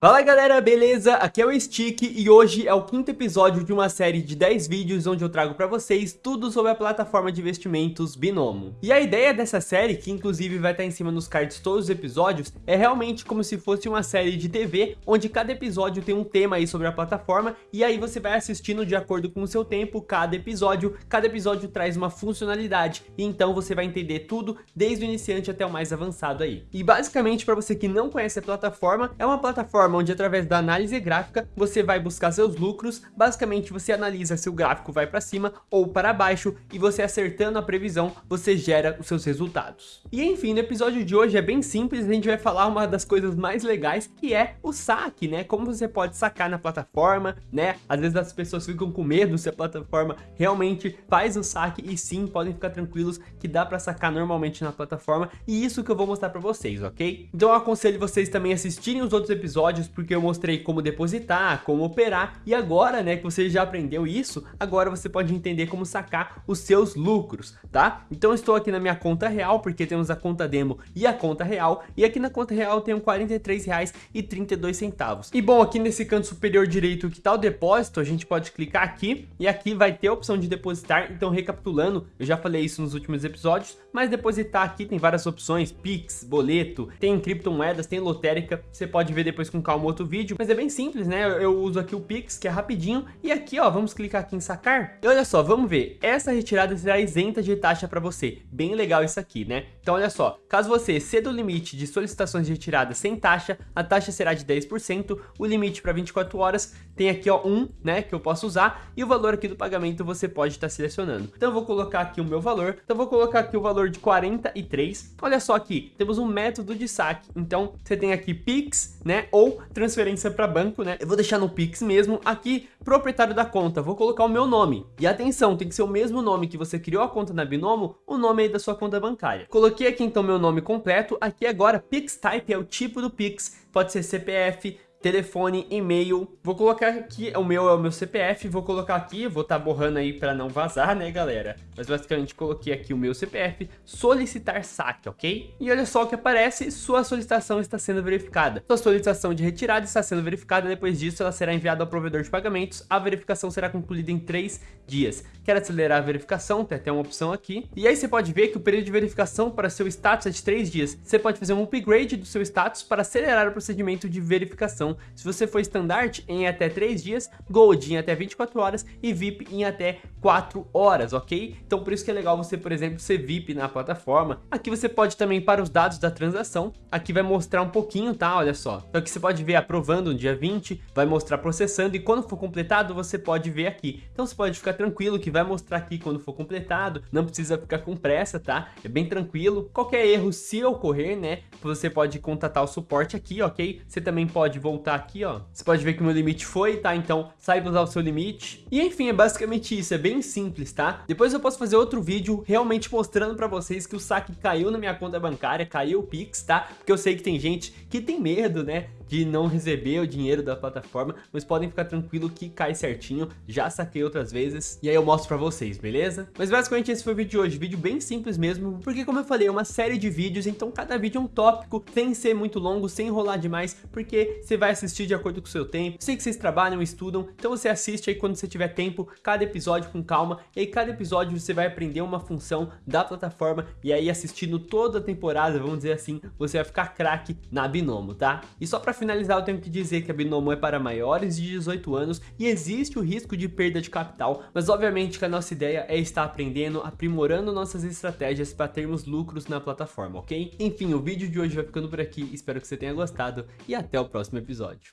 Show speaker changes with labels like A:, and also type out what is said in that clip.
A: Fala galera, beleza? Aqui é o Stick e hoje é o quinto episódio de uma série de 10 vídeos onde eu trago pra vocês tudo sobre a plataforma de investimentos Binomo. E a ideia dessa série, que inclusive vai estar em cima nos cards todos os episódios, é realmente como se fosse uma série de TV, onde cada episódio tem um tema aí sobre a plataforma e aí você vai assistindo de acordo com o seu tempo cada episódio, cada episódio traz uma funcionalidade e então você vai entender tudo desde o iniciante até o mais avançado aí. E basicamente para você que não conhece a plataforma, é uma plataforma plataforma onde através da análise gráfica você vai buscar seus lucros, basicamente você analisa se o gráfico vai para cima ou para baixo e você acertando a previsão você gera os seus resultados. E enfim, no episódio de hoje é bem simples, a gente vai falar uma das coisas mais legais que é o saque, né? Como você pode sacar na plataforma, né? Às vezes as pessoas ficam com medo se a plataforma realmente faz o saque e sim, podem ficar tranquilos que dá para sacar normalmente na plataforma e isso que eu vou mostrar para vocês, ok? Então eu aconselho vocês também assistirem os outros episódios episódios porque eu mostrei como depositar, como operar e agora, né, que você já aprendeu isso, agora você pode entender como sacar os seus lucros, tá? Então estou aqui na minha conta real porque temos a conta demo e a conta real e aqui na conta real eu tenho R$ 43,32. E bom, aqui nesse canto superior direito que tá o depósito, a gente pode clicar aqui e aqui vai ter a opção de depositar, então recapitulando, eu já falei isso nos últimos episódios, mas depositar aqui tem várias opções, Pix, boleto, tem criptomoedas, tem lotérica, você pode ver depois com calma outro vídeo, mas é bem simples, né? Eu, eu uso aqui o Pix, que é rapidinho, e aqui, ó, vamos clicar aqui em sacar. E olha só, vamos ver, essa retirada será isenta de taxa para você. Bem legal isso aqui, né? Então olha só, caso você exceda o limite de solicitações de retirada sem taxa, a taxa será de 10%, o limite para 24 horas tem aqui, ó, um, né, que eu posso usar, e o valor aqui do pagamento você pode estar tá selecionando. Então eu vou colocar aqui o meu valor, então vou colocar aqui o valor de 43. Olha só aqui, temos um método de saque, então você tem aqui Pix, né, ou transferência para banco, né? Eu vou deixar no Pix mesmo. Aqui, proprietário da conta, vou colocar o meu nome. E atenção, tem que ser o mesmo nome que você criou a conta na Binomo, o nome aí da sua conta bancária. Coloquei aqui então meu nome completo. Aqui agora, Pix Type é o tipo do Pix. Pode ser CPF, telefone, e-mail. Vou colocar aqui, o meu é o meu CPF, vou colocar aqui, vou estar tá borrando aí para não vazar, né, galera? Mas basicamente coloquei aqui o meu CPF, solicitar saque, ok? E olha só o que aparece, sua solicitação está sendo verificada. Sua solicitação de retirada está sendo verificada, depois disso ela será enviada ao provedor de pagamentos, a verificação será concluída em 3 dias. Quer acelerar a verificação? Tem até uma opção aqui. E aí você pode ver que o período de verificação para seu status é de 3 dias. Você pode fazer um upgrade do seu status para acelerar o procedimento de verificação então, se você for Standard em até 3 dias, Gold em até 24 horas e VIP em até 4 horas, ok? Então por isso que é legal você, por exemplo, ser VIP na plataforma. Aqui você pode também para os dados da transação, aqui vai mostrar um pouquinho, tá? Olha só. Então aqui você pode ver aprovando no dia 20, vai mostrar processando e quando for completado você pode ver aqui. Então você pode ficar tranquilo que vai mostrar aqui quando for completado, não precisa ficar com pressa, tá? É bem tranquilo. Qualquer erro se ocorrer, né, você pode contatar o suporte aqui, ok? Você também pode voltar aqui, ó, você pode ver que o meu limite foi, tá? Então, saiba usar o seu limite. E enfim, é basicamente isso, é bem simples, tá? Depois eu posso fazer outro vídeo realmente mostrando pra vocês que o saque caiu na minha conta bancária, caiu o Pix, tá? Porque eu sei que tem gente que tem medo, né? De não receber o dinheiro da plataforma, mas podem ficar tranquilo que cai certinho, já saquei outras vezes, e aí eu mostro pra vocês, beleza? Mas basicamente esse foi o vídeo de hoje, vídeo bem simples mesmo, porque como eu falei, é uma série de vídeos, então cada vídeo é um tópico, sem ser muito longo, sem enrolar demais, porque você vai assistir de acordo com o seu tempo, sei que vocês trabalham, estudam, então você assiste aí quando você tiver tempo, cada episódio com calma, e aí cada episódio você vai aprender uma função da plataforma, e aí assistindo toda a temporada, vamos dizer assim, você vai ficar craque na Binomo, tá? E só pra finalizar, eu tenho que dizer que a Binomo é para maiores de 18 anos e existe o risco de perda de capital, mas obviamente que a nossa ideia é estar aprendendo, aprimorando nossas estratégias para termos lucros na plataforma, ok? Enfim, o vídeo de hoje vai ficando por aqui, espero que você tenha gostado e até o próximo episódio.